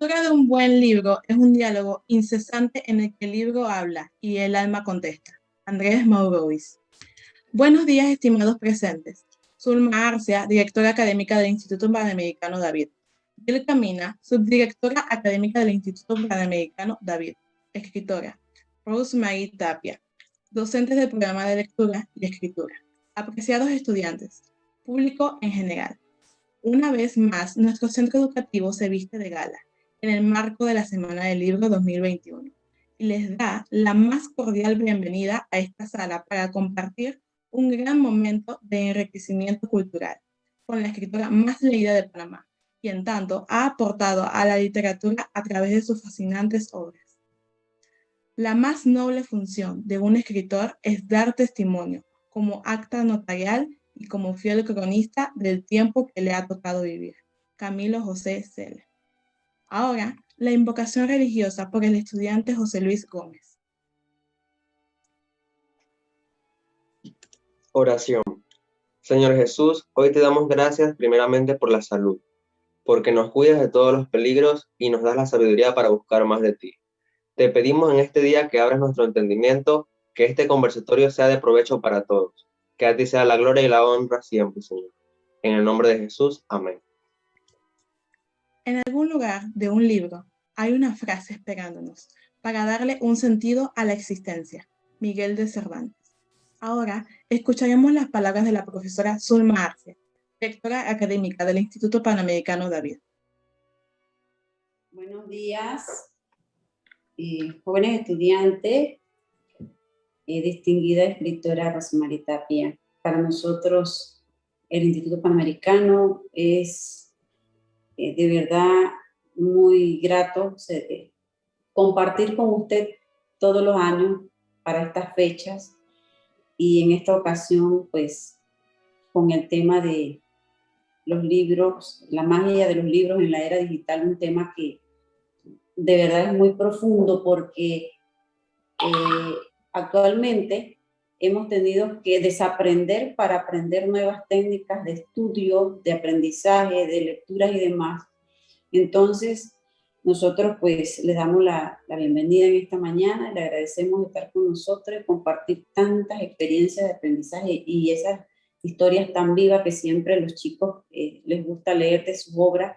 lectura de un buen libro es un diálogo incesante en el que el libro habla y el alma contesta. Andrés Maurois. Buenos días, estimados presentes. Zulma Arcia, directora académica del Instituto Panamericano David. Bill Camina, subdirectora académica del Instituto Panamericano David. Escritora. Rosemary Tapia, docentes del programa de lectura y escritura. Apreciados estudiantes, público en general. Una vez más, nuestro centro educativo se viste de gala en el marco de la Semana del Libro 2021 y les da la más cordial bienvenida a esta sala para compartir un gran momento de enriquecimiento cultural con la escritora más leída de Panamá, quien tanto ha aportado a la literatura a través de sus fascinantes obras. La más noble función de un escritor es dar testimonio como acta notarial y como fiel cronista del tiempo que le ha tocado vivir. Camilo José Cele. Ahora, la invocación religiosa por el estudiante José Luis Gómez. Oración. Señor Jesús, hoy te damos gracias primeramente por la salud, porque nos cuidas de todos los peligros y nos das la sabiduría para buscar más de ti. Te pedimos en este día que abras nuestro entendimiento, que este conversatorio sea de provecho para todos que a ti sea la gloria y la honra siempre, Señor. En el nombre de Jesús, amén. En algún lugar de un libro hay una frase esperándonos para darle un sentido a la existencia. Miguel de Cervantes. Ahora escucharemos las palabras de la profesora Zulma Arce, directora académica del Instituto Panamericano David. Buenos días, eh, jóvenes estudiantes, eh, distinguida escritora Rosemary Tapia. Para nosotros el Instituto Panamericano es eh, de verdad muy grato eh, compartir con usted todos los años para estas fechas y en esta ocasión pues con el tema de los libros, la magia de los libros en la era digital, un tema que de verdad es muy profundo porque actualmente hemos tenido que desaprender para aprender nuevas técnicas de estudio, de aprendizaje, de lecturas y demás. Entonces, nosotros pues les damos la, bienvenida en esta mañana, le agradecemos estar con nosotros y compartir tantas experiencias de aprendizaje y esas historias tan vivas que siempre los chicos eh, les gusta leer de sus obras.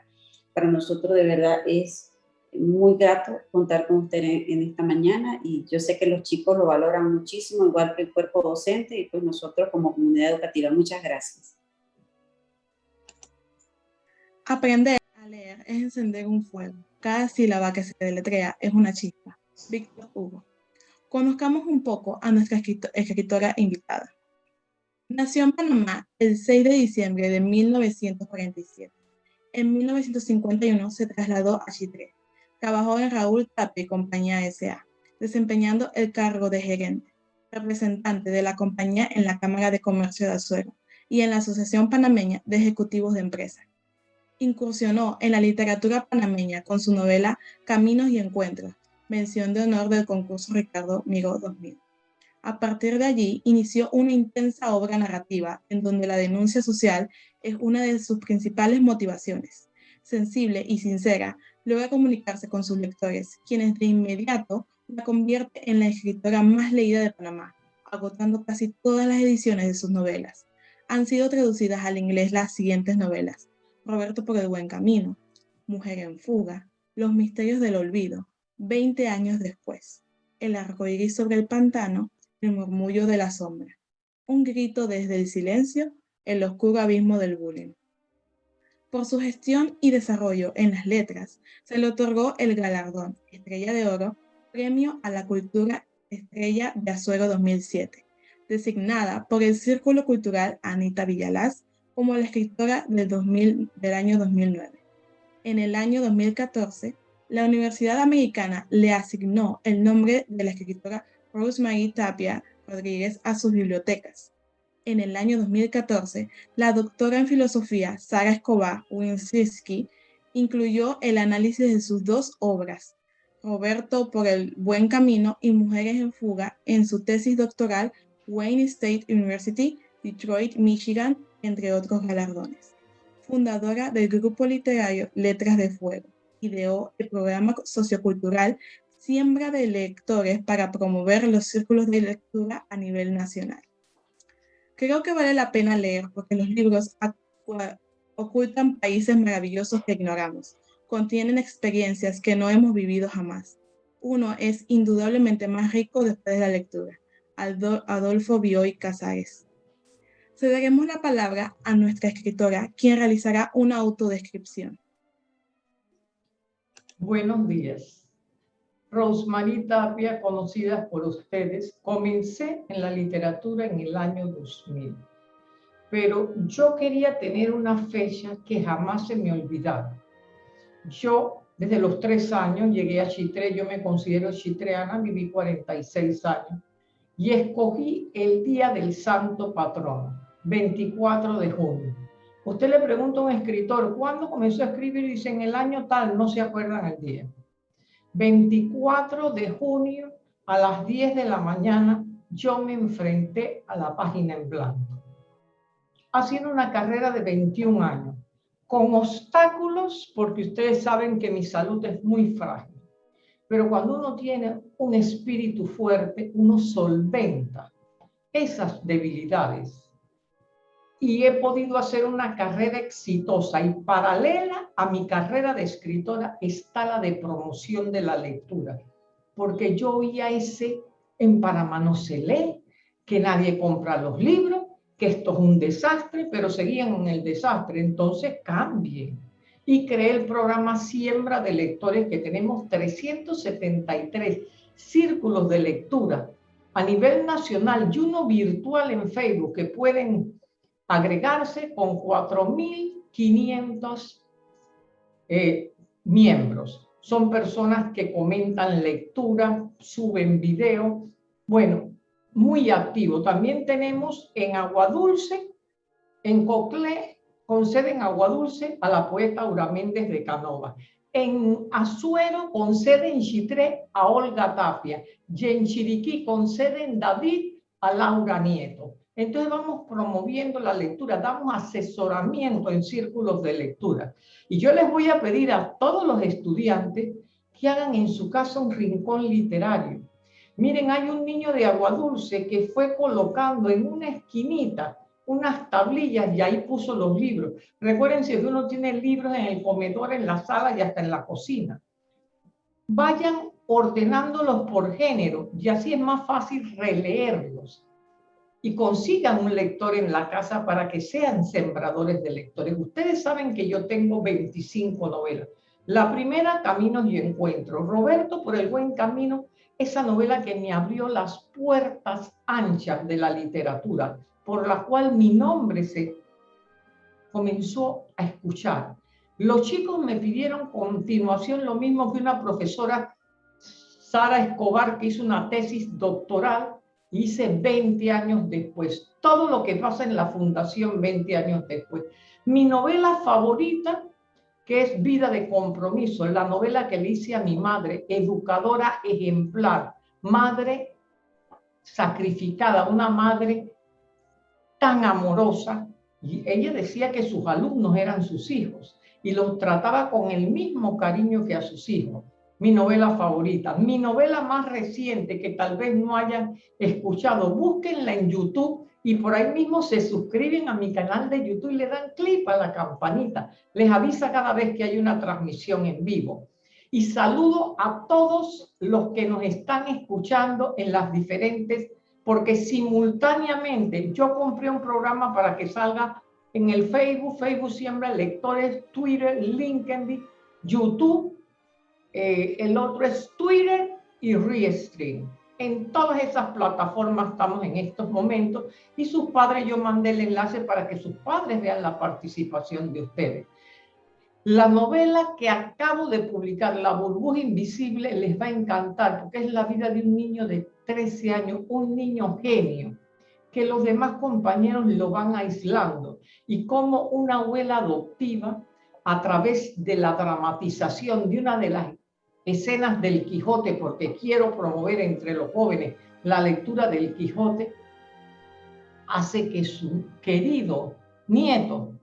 Para nosotros de verdad es muy grato contar con usted en, esta mañana y yo sé que los chicos lo valoran muchísimo, igual que el cuerpo docente y pues nosotros como comunidad educativa. Muchas gracias. Aprender a leer es encender un fuego. Cada sílaba que se deletrea es una chispa. Víctor Hugo. Conozcamos un poco a nuestra escritora invitada. Nació en Panamá el 6 de diciembre de 1947. En 1951 se trasladó a Chitré, Trabajó en Raúl Tapia y Compañía S.A., desempeñando el cargo de gerente, representante de la compañía en la Cámara de Comercio de Azuero y en la Asociación Panameña de Ejecutivos de Empresa. Incursionó en la literatura panameña con su novela Caminos y Encuentros, mención de honor del concurso Ricardo Migo 2000. A partir de allí, inició una intensa obra narrativa en donde la denuncia social es una de sus principales motivaciones. Sensible y sincera, logra comunicarse con sus lectores, quienes de inmediato la convierte en la escritora más leída de Panamá, agotando casi todas las ediciones de sus novelas. Han sido traducidas al inglés las siguientes novelas. Roberto por el buen camino, Mujer en fuga, Los misterios del olvido, 20 años después, El arcoíris sobre el pantano, El murmullo de la sombra, Un grito desde el silencio, El oscuro abismo del bullying. Por su gestión y desarrollo en las letras, se le otorgó el galardón Estrella de Oro, Premio a la Cultura Estrella de Azuero 2007, designada por el Círculo Cultural Anita Villalaz como la escritora del, 2000, del año 2009. En el año 2014, la Universidad Americana le asignó el nombre de la escritora Rosemary Tapia Rodríguez a sus bibliotecas, en el año 2014, la doctora en filosofía Sara Escobar Winsinski incluyó el análisis de sus dos obras, Roberto por el buen camino y Mujeres en fuga, en su tesis doctoral Wayne State University, Detroit, Michigan, entre otros galardones. Fundadora del grupo literario Letras de Fuego, ideó el programa sociocultural Siembra de Lectores para promover los círculos de lectura a nivel nacional. Creo que vale la pena leer porque los libros ocultan países maravillosos que ignoramos, contienen experiencias que no hemos vivido jamás. Uno es indudablemente más rico después de la lectura. Adolfo Bioy Casares. Cederemos la palabra a nuestra escritora, quien realizará una autodescripción. Buenos días. Rosemary Tapia, conocida por ustedes, comencé en la literatura en el año 2000. Pero yo quería tener una fecha que jamás se me olvidara. Yo, desde los tres años, llegué a Chitre, yo me considero chitreana, viví 46 años, y escogí el día del santo patrono 24 de junio. Usted le pregunta a un escritor, ¿cuándo comenzó a escribir? Y dice, en el año tal, no se acuerdan el día. 24 de junio a las 10 de la mañana, yo me enfrenté a la página en blanco. Haciendo una carrera de 21 años, con obstáculos, porque ustedes saben que mi salud es muy frágil. Pero cuando uno tiene un espíritu fuerte, uno solventa esas debilidades y he podido hacer una carrera exitosa y paralela a mi carrera de escritora está la de promoción de la lectura, porque yo oía ese en Panamá no se lee, que nadie compra los libros, que esto es un desastre, pero seguían en el desastre, entonces cambien. Y creé el programa Siembra de Lectores, que tenemos 373 círculos de lectura a nivel nacional y uno virtual en Facebook que pueden agregarse con 4.500 eh, miembros. Son personas que comentan lectura, suben video. Bueno, muy activo. También tenemos en Aguadulce, en Coclé, con sede en Aguadulce a la poeta Aura Méndez de Canova. En Azuero, con sede en Chitré, a Olga Tapia. Y en Chiriquí, con sede en David, a Laura Nieto. Entonces vamos promoviendo la lectura, damos asesoramiento en círculos de lectura. Y yo les voy a pedir a todos los estudiantes que hagan en su casa un rincón literario. Miren, hay un niño de Agua Dulce que fue colocando en una esquinita unas tablillas y ahí puso los libros. Recuerden si uno tiene libros en el comedor, en la sala y hasta en la cocina. Vayan ordenándolos por género y así es más fácil releerlos y consigan un lector en la casa para que sean sembradores de lectores. Ustedes saben que yo tengo 25 novelas. La primera, Caminos y Encuentros. Roberto por el buen camino, esa novela que me abrió las puertas anchas de la literatura, por la cual mi nombre se comenzó a escuchar. Los chicos me pidieron continuación lo mismo que una profesora, Sara Escobar, que hizo una tesis doctoral hice 20 años después. Todo lo que pasa en la fundación 20 años después. Mi novela favorita, que es Vida de Compromiso, la novela que le hice a mi madre, educadora ejemplar, madre sacrificada, una madre tan amorosa. Y ella decía que sus alumnos eran sus hijos y los trataba con el mismo cariño que a sus hijos mi novela favorita. Mi novela más reciente que tal vez no hayan escuchado, búsquenla en YouTube y por ahí mismo se suscriben a mi canal de YouTube y le dan clic a la campanita. Les avisa cada vez que hay una transmisión en vivo. Y saludo a todos los que nos están escuchando en las diferentes, porque simultáneamente yo compré un programa para que salga en el Facebook, Facebook Siembra Lectores, Twitter, LinkedIn, YouTube eh, el otro es Twitter y Restream. En todas esas plataformas estamos en estos momentos y sus padres, yo mandé el enlace para que sus padres vean la participación de ustedes. La novela que acabo de publicar, La burbuja invisible, les va a encantar porque es la vida de un niño de 13 años, un niño genio, que los demás compañeros lo van aislando y como una abuela adoptiva a través de la dramatización de una de las escenas del Quijote, porque quiero promover entre los jóvenes la lectura del Quijote, hace que su querido nieto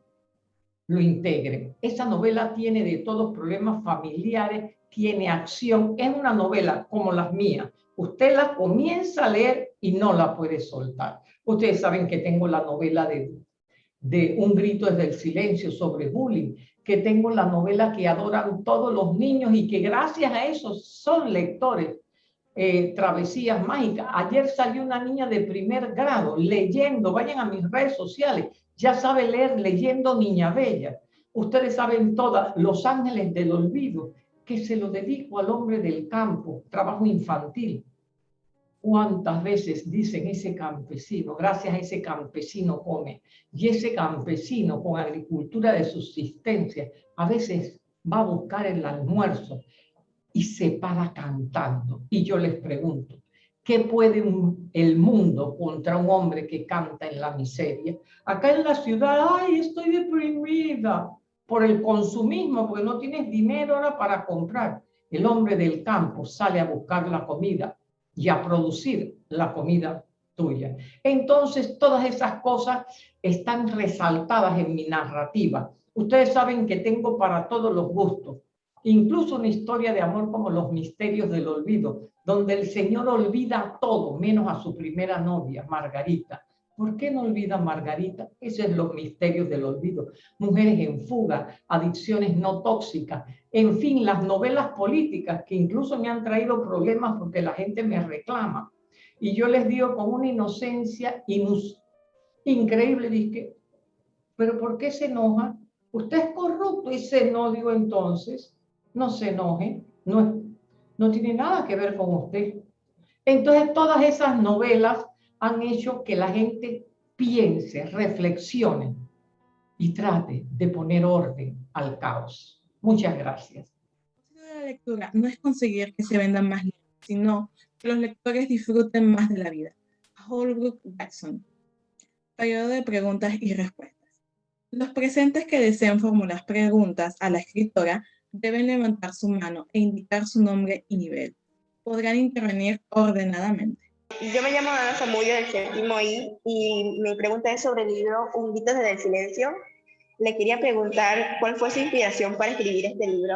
lo integren. Esa novela tiene de todos problemas familiares, tiene acción, es una novela como las mías. Usted la comienza a leer y no la puede soltar. Ustedes saben que tengo la novela de, de Un grito desde el silencio sobre bullying, que tengo la novela que adoran todos los niños y que gracias a eso son lectores. Eh, travesías mágicas. Ayer salió una niña de primer grado leyendo, vayan a mis redes sociales, ya sabe leer leyendo Niña Bella. Ustedes saben todas, Los Ángeles del Olvido, que se lo dedico al hombre del campo, trabajo infantil. ¿Cuántas veces dicen ese campesino, gracias a ese campesino come? Y ese campesino con agricultura de subsistencia, a veces va a buscar el almuerzo y se para cantando. Y yo les pregunto, ¿qué puede el mundo contra un hombre que canta en la miseria? Acá en la ciudad, ay, estoy deprimida por el consumismo, porque no tienes dinero ahora para comprar. El hombre del campo sale a buscar la comida y a producir la comida tuya. Entonces, todas esas cosas están resaltadas en mi narrativa. Ustedes saben que tengo para todos los gustos, incluso una historia de amor como Los Misterios del Olvido, donde el Señor olvida todo, menos a su primera novia, Margarita. ¿Por qué no olvida Margarita? Esos son los misterios del olvido. Mujeres en fuga, adicciones no tóxicas, en fin, las novelas políticas que incluso me han traído problemas porque la gente me reclama. Y yo les digo con una inocencia increíble, dije, pero ¿por qué se enoja? Usted es corrupto y se no entonces, no se enoje, no, no tiene nada que ver con usted. Entonces todas esas novelas han hecho que la gente piense, reflexione y trate de poner orden al caos. Muchas gracias. La lectura no es conseguir que se vendan más libros, sino que los lectores disfruten más de la vida. Holbrook Jackson. Periodo de preguntas y respuestas. Los presentes que deseen formular preguntas a la escritora deben levantar su mano e indicar su nombre y nivel. Podrán intervenir ordenadamente. Yo me llamo Ana Samudio del séptimo I y mi pregunta es sobre el libro Un grito desde el silencio. Le quería preguntar cuál fue su inspiración para escribir este libro.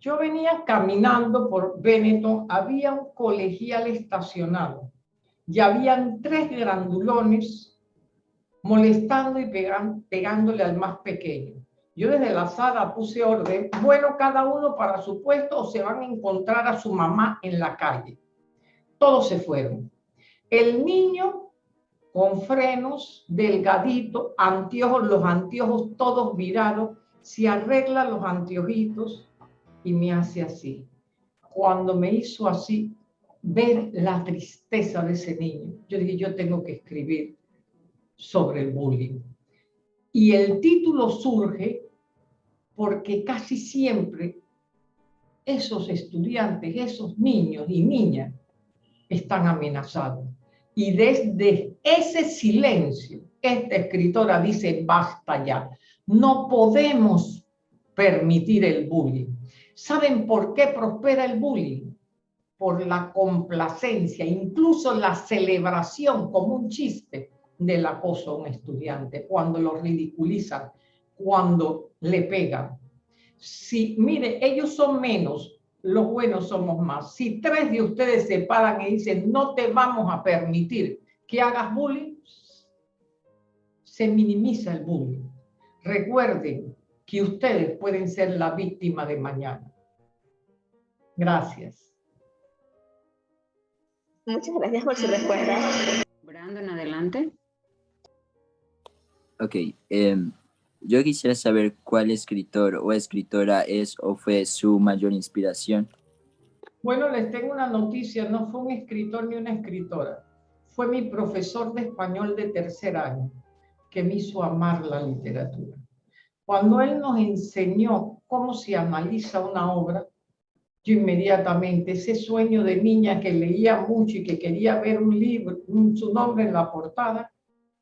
Yo venía caminando por Benetton, había un colegial estacionado y habían tres grandulones molestando y pegándole al más pequeño. Yo desde la sala puse orden, bueno, cada uno para su puesto o se van a encontrar a su mamá en la calle todos se fueron. El niño con frenos, delgadito, anteojos, los anteojos todos virados, se arregla los anteojitos y me hace así. Cuando me hizo así, ver la tristeza de ese niño, yo dije, yo tengo que escribir sobre el bullying. Y el título surge porque casi siempre esos estudiantes, esos niños y niñas están amenazados. Y desde ese silencio, esta escritora dice, basta ya, no podemos permitir el bullying. ¿Saben por qué prospera el bullying? Por la complacencia, incluso la celebración como un chiste del acoso a un estudiante, cuando lo ridiculizan, cuando le pegan. Si, mire, ellos son menos, los buenos somos más. Si tres de ustedes se paran y dicen, no te vamos a permitir que hagas bullying, se minimiza el bullying. Recuerden que ustedes pueden ser la víctima de mañana. Gracias. Muchas gracias por su respuesta. Brandon, adelante. Ok, um, yo quisiera saber cuál escritor o escritora es o fue su mayor inspiración. Bueno, les tengo una noticia, no fue un escritor ni una escritora, fue mi profesor de español de tercer año que me hizo amar la literatura. Cuando él nos enseñó cómo se analiza una obra, yo inmediatamente, ese sueño de niña que leía mucho y que quería ver un libro, su nombre en la portada,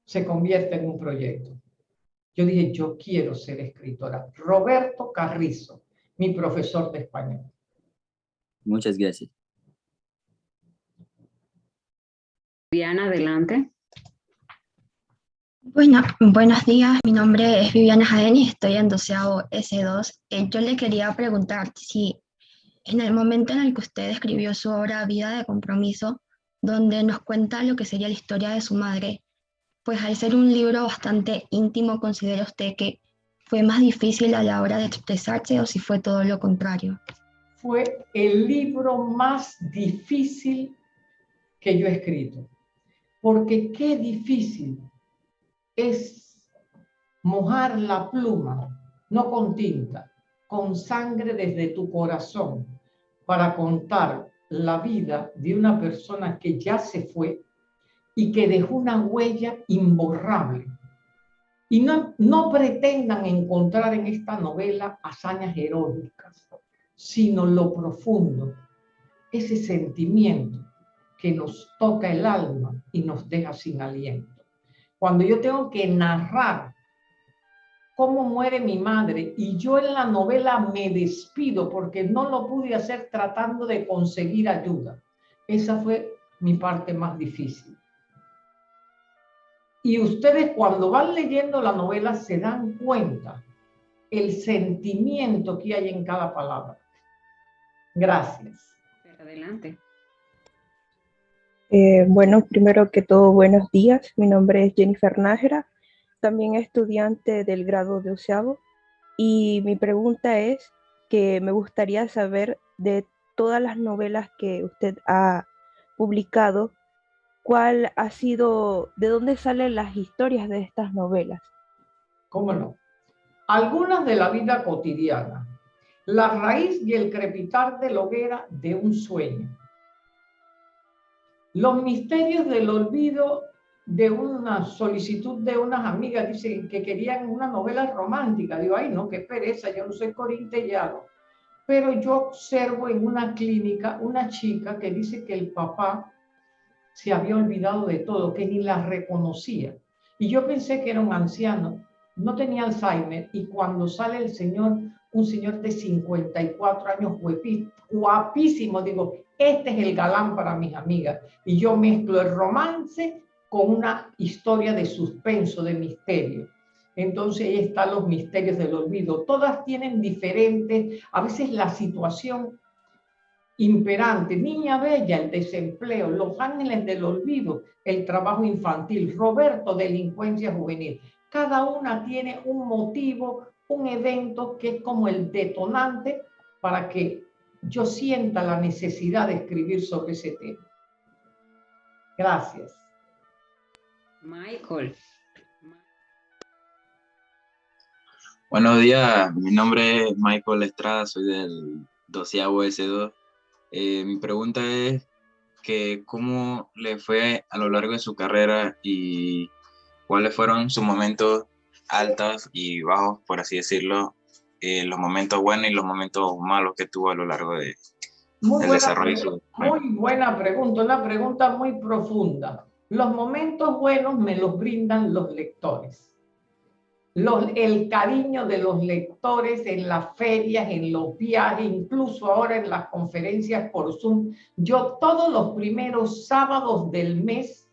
se convierte en un proyecto. Yo dije, yo quiero ser escritora. Roberto Carrizo, mi profesor de español. Muchas gracias. Diana, adelante. Bueno, buenos días, mi nombre es Viviana Jaén y estoy en doceavo S2. Eh, yo le quería preguntar si en el momento en el que usted escribió su obra Vida de Compromiso, donde nos cuenta lo que sería la historia de su madre, pues al ser un libro bastante íntimo, ¿considera usted que fue más difícil a la hora de expresarse o si fue todo lo contrario? Fue el libro más difícil que yo he escrito, porque qué difícil es mojar la pluma, no con tinta, con sangre desde tu corazón, para contar la vida de una persona que ya se fue y que dejó una huella imborrable. Y no, no pretendan encontrar en esta novela hazañas heroicas, sino lo profundo, ese sentimiento que nos toca el alma y nos deja sin aliento. Cuando yo tengo que narrar cómo muere mi madre y yo en la novela me despido porque no lo pude hacer tratando de conseguir ayuda. Esa fue mi parte más difícil. Y ustedes cuando van leyendo la novela se dan cuenta el sentimiento que hay en cada palabra. Gracias. Adelante. Eh, bueno, primero que todo, buenos días. Mi nombre es Jennifer Nájera, también estudiante del grado de Oceavo. Y mi pregunta es que me gustaría saber de todas las novelas que usted ha publicado, ¿cuál ha sido, de dónde salen las historias de estas novelas? ¿Cómo no? Algunas de la vida cotidiana. La raíz y el crepitar de la hoguera de un sueño los misterios del olvido de una solicitud de unas amigas, dicen que querían una novela romántica. Digo, ay, no, qué pereza, yo no soy corintellado. Pero yo observo en una clínica una chica que dice que el papá se había olvidado de todo, que ni la reconocía. Y yo pensé que era un anciano, no tenía Alzheimer, y cuando sale el señor, un señor de 54 años, guapísimo, digo, este es el galán para mis amigas. Y yo mezclo el romance con una historia de suspenso, de misterio. Entonces ahí están los misterios del olvido. Todas tienen diferentes, a veces la situación imperante, Niña Bella, el desempleo, Los Ángeles del Olvido, el trabajo infantil, Roberto, delincuencia juvenil. Cada una tiene un motivo, un evento que es como el detonante para que yo sienta la necesidad de escribir sobre ese tema. Gracias. Michael. Buenos días, mi nombre es Michael Estrada, soy del 12 S2. Eh, mi pregunta es que cómo le fue a lo largo de su carrera y cuáles fueron sus momentos altos y bajos, por así decirlo, eh, los momentos buenos y los momentos malos que tuvo a lo largo de, muy del desarrollo. Muy buena pregunta, una pregunta muy profunda. Los momentos buenos me los brindan los lectores. El cariño de los lectores en las ferias, en los viajes, incluso ahora en las conferencias por Zoom. Yo todos los primeros sábados del mes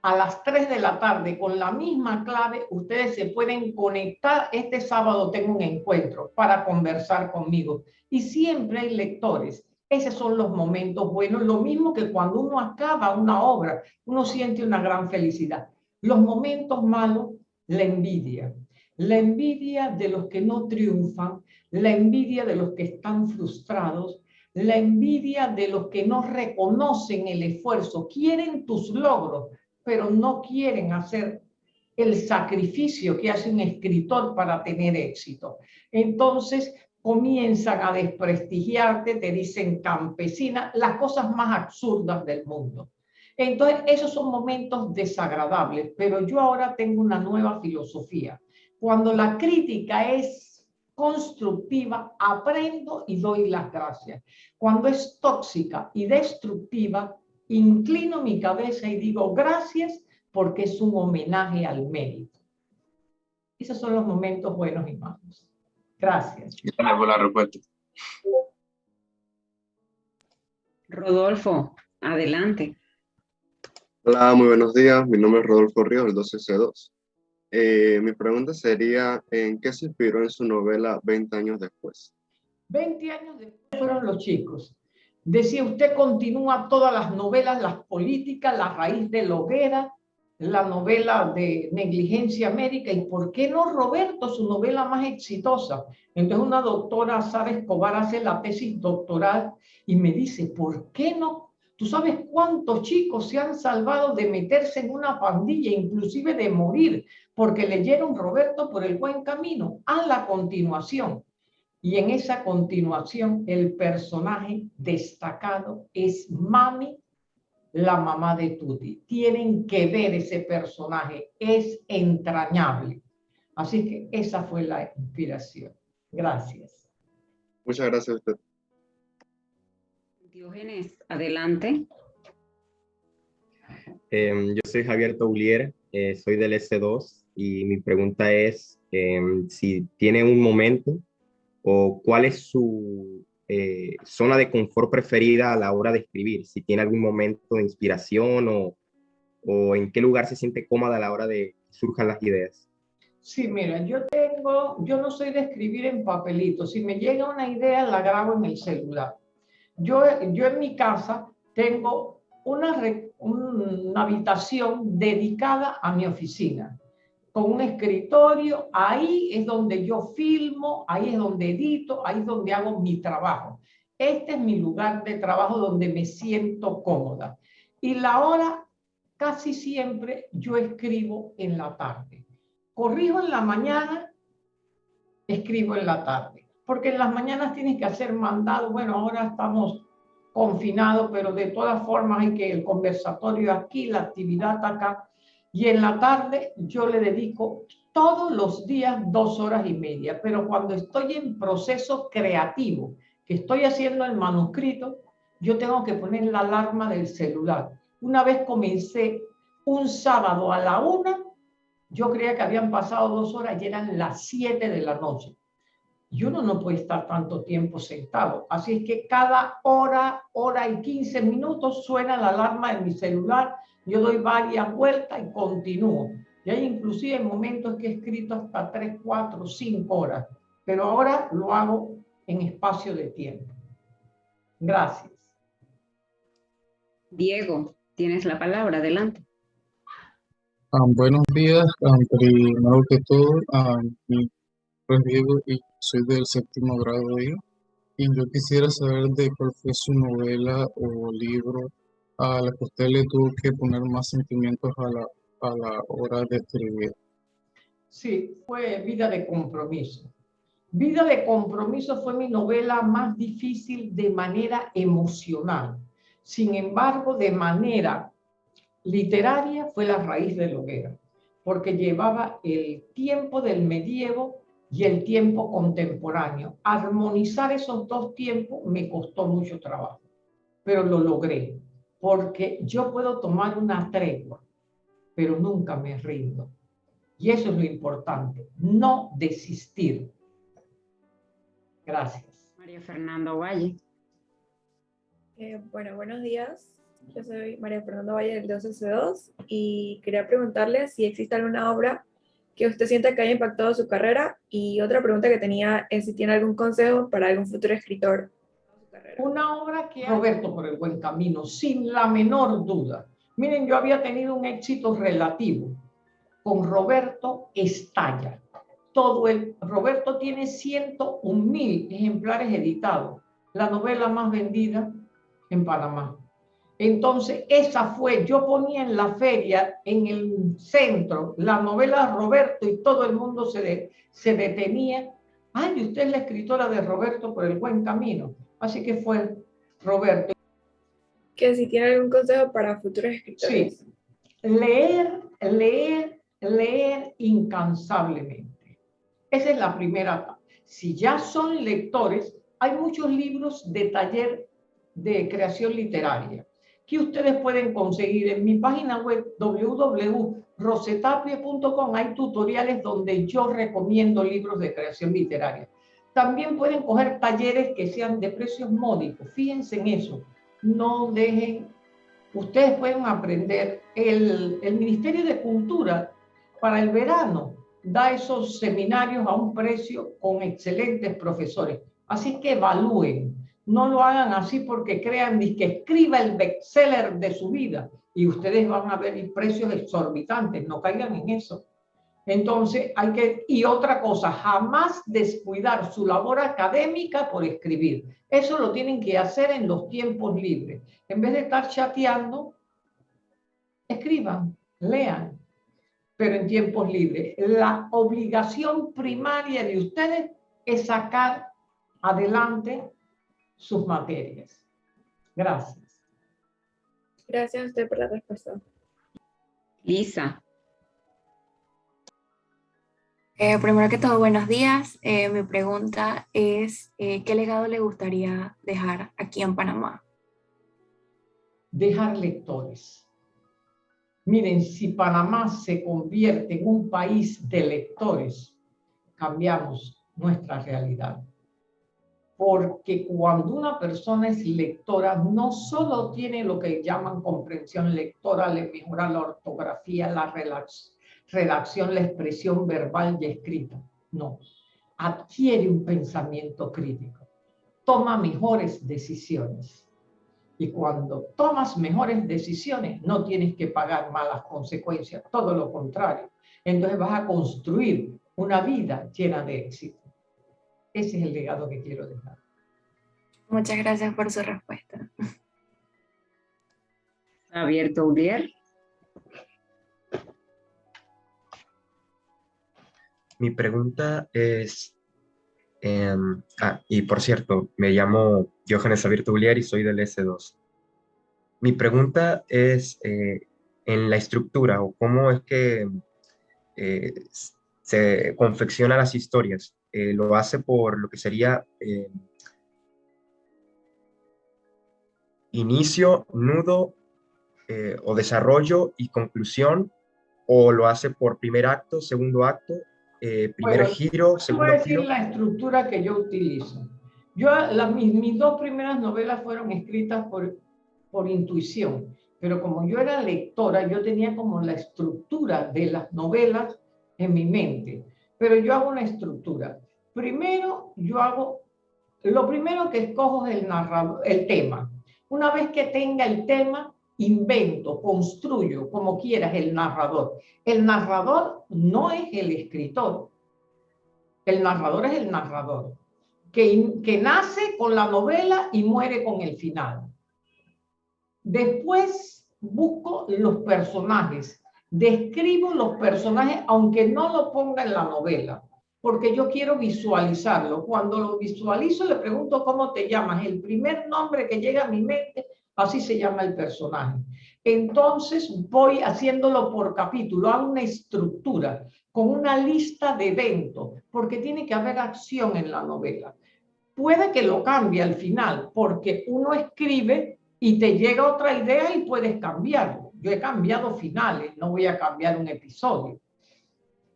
a las 3 de la tarde con la misma clave, ustedes se pueden conectar. Este sábado tengo un encuentro para conversar conmigo. Y siempre hay lectores. Esos son los momentos buenos. Lo mismo que cuando uno acaba una obra, uno siente una gran felicidad. Los momentos malos, la envidia. La envidia de los que no triunfan, la envidia de los que están frustrados, la envidia de los que no reconocen el esfuerzo, quieren tus logros, pero no quieren hacer el sacrificio que hace un escritor para tener éxito. Entonces comienzan a desprestigiarte, te dicen campesina, las cosas más absurdas del mundo. Entonces, esos son momentos desagradables, pero yo ahora tengo una nueva filosofía. Cuando la crítica es constructiva, aprendo y doy las gracias. Cuando es tóxica y destructiva, inclino mi cabeza y digo gracias porque es un homenaje al mérito. Esos son los momentos buenos y malos. Gracias. Gracias por la respuesta. Rodolfo, adelante. Hola, muy buenos días. Mi nombre es Rodolfo Ríos, del 12C2. Eh, mi pregunta sería, ¿en qué se inspiró en su novela 20 años después? 20 años después fueron los chicos. Decía, usted continúa todas las novelas, las políticas, La raíz de la hoguera, la novela de negligencia médica, y por qué no Roberto, su novela más exitosa. Entonces una doctora, Sara Escobar, hace la tesis doctoral y me dice, ¿por qué no? ¿Tú sabes cuántos chicos se han salvado de meterse en una pandilla, inclusive de morir, porque leyeron Roberto por el buen camino? A la continuación. Y en esa continuación, el personaje destacado es Mami la mamá de Tuti. Tienen que ver ese personaje, es entrañable. Así que esa fue la inspiración. Gracias. Muchas gracias a usted. Diógenes, adelante. Em, yo soy Javier Toulier, eh, soy del S2 y mi pregunta es em, si tiene un momento o cuál es su eh, zona de confort preferida a la hora de escribir, si tiene algún momento de inspiración o, o en qué lugar se siente cómoda a la hora de que surjan las ideas. Sí, mira, yo tengo, yo no soy de escribir en papelito, si me llega una idea la grabo en el celular. Yo, yo en mi casa tengo una, una habitación dedicada a mi oficina con un escritorio, ahí es donde yo filmo, ahí es donde edito, ahí es donde hago mi trabajo. Este es mi lugar de trabajo donde me siento cómoda. Y la hora, casi siempre yo escribo en la tarde. Corrijo en la mañana, escribo en la tarde. Porque en las mañanas tienes que hacer mandado. Bueno, ahora estamos confinados, pero de todas formas hay que el conversatorio aquí, la actividad acá. Y en la tarde yo le dedico todos los días dos horas y media, pero cuando estoy en proceso creativo, que estoy haciendo el manuscrito, yo tengo que poner la alarma del celular. Una vez comencé un sábado a la una, yo creía que habían pasado dos horas y eran las siete de la noche. Y uno no puede estar tanto tiempo sentado. Así es que cada hora, hora y quince minutos suena la alarma de mi celular yo doy varias vueltas y continúo. Y hay inclusive momentos que he escrito hasta 3, 4, 5 horas, pero ahora lo hago en espacio de tiempo. Gracias. Diego, tienes la palabra, adelante. Ah, buenos días, um, primero que todo, um, Diego y soy del séptimo grado ahí, y yo quisiera saber de cuál fue su novela o libro a la que usted le tuvo que poner más sentimientos a la, a la hora de escribir? Sí, fue Vida de Compromiso. Vida de Compromiso fue mi novela más difícil de manera emocional. Sin embargo, de manera literaria fue la raíz de la hoguera, porque llevaba el tiempo del medievo y el tiempo contemporáneo. Armonizar esos dos tiempos me costó mucho trabajo, pero lo logré porque yo puedo tomar una tregua, pero nunca me rindo. Y eso es lo importante, no desistir. Gracias. María Fernanda Valle. Eh, bueno, buenos días. Yo soy María Fernanda Valle del 2S2 y quería preguntarle si existe alguna obra que usted sienta que haya impactado su carrera y otra pregunta que tenía es si tiene algún consejo para algún futuro escritor una obra que Roberto por el buen camino, sin la menor duda. Miren, yo había tenido un éxito relativo. Con Roberto estalla. Todo el, Roberto tiene 101 mil ejemplares editados. La novela más vendida en Panamá. Entonces, esa fue, yo ponía en la feria, en el centro, la novela Roberto y todo el mundo se, se detenía. Ay, usted es la escritora de Roberto por el buen camino. Así que fue Roberto. Que si tiene algún consejo para futuros escritores. Sí, leer, leer, leer incansablemente. Esa es la primera. Si ya son lectores, hay muchos libros de taller de creación literaria que ustedes pueden conseguir en mi página web www.rosetapia.com. Hay tutoriales donde yo recomiendo libros de creación literaria. También pueden coger talleres que sean de precios módicos. Fíjense en eso. No dejen, ustedes pueden aprender. El, el Ministerio de Cultura para el verano da esos seminarios a un precio con excelentes profesores. Así que evalúen, no lo hagan así porque crean ni que escriba el bestseller de su vida y ustedes van a ver precios exorbitantes, no caigan en eso. Entonces, hay que, y otra cosa, jamás descuidar su labor académica por escribir. Eso lo tienen que hacer en los tiempos libres. En vez de estar chateando, escriban, lean, pero en tiempos libres. La obligación primaria de ustedes es sacar adelante sus materias. Gracias. Gracias a usted por la respuesta. Lisa. Eh, primero que todo, buenos días. Eh, mi pregunta es, eh, ¿qué legado le gustaría dejar aquí en Panamá? Dejar lectores. Miren, si Panamá se convierte en un país de lectores, cambiamos nuestra realidad. Porque cuando una persona es lectora, no solo tiene lo que llaman comprensión lectora, le mejora la ortografía, la redacción, la expresión verbal y escrita. No, adquiere un pensamiento crítico, toma mejores decisiones y cuando tomas mejores decisiones, no tienes que pagar malas consecuencias, todo lo contrario. Entonces vas a construir una vida llena de éxito. Ese es el legado que quiero dejar. Muchas gracias por su respuesta. Abierto, Ulier. Mi pregunta es, Em, ah, y por cierto, me llamo Johannes Abierto y soy del S2. Mi pregunta es eh, en la estructura o cómo es que eh, se confecciona las historias. Eh, ¿Lo hace por lo que sería inicio, nudo o desarrollo y conclusión? ¿O lo hace por primer acto, segundo acto eh, primer giro, segundo voy a decir la estructura que yo utilizo. Yo, las, mis, mis, dos primeras novelas fueron escritas por, por intuición, pero como yo era lectora, yo tenía como la estructura de las novelas en mi mente. Pero yo hago una estructura. Primero, yo hago, lo primero que escojo es el, narrador, el tema. Una vez que tenga el tema, invento, construyo, como quieras, el narrador. El narrador no es el escritor. El narrador es el narrador, que, que nace con la novela y muere con el final. Después busco los personajes, describo los personajes, aunque no lo ponga en la novela, porque yo quiero visualizarlo. Cuando lo visualizo, le pregunto cómo te llamas. El primer nombre que llega a mi mente Así se llama el personaje. Entonces voy haciéndolo por capítulo, hago una estructura con una lista de eventos, porque tiene que haber acción en la novela. Puede que lo cambie al final, porque uno escribe y te llega otra idea y puedes cambiarlo. Yo he cambiado finales, no voy a cambiar un episodio.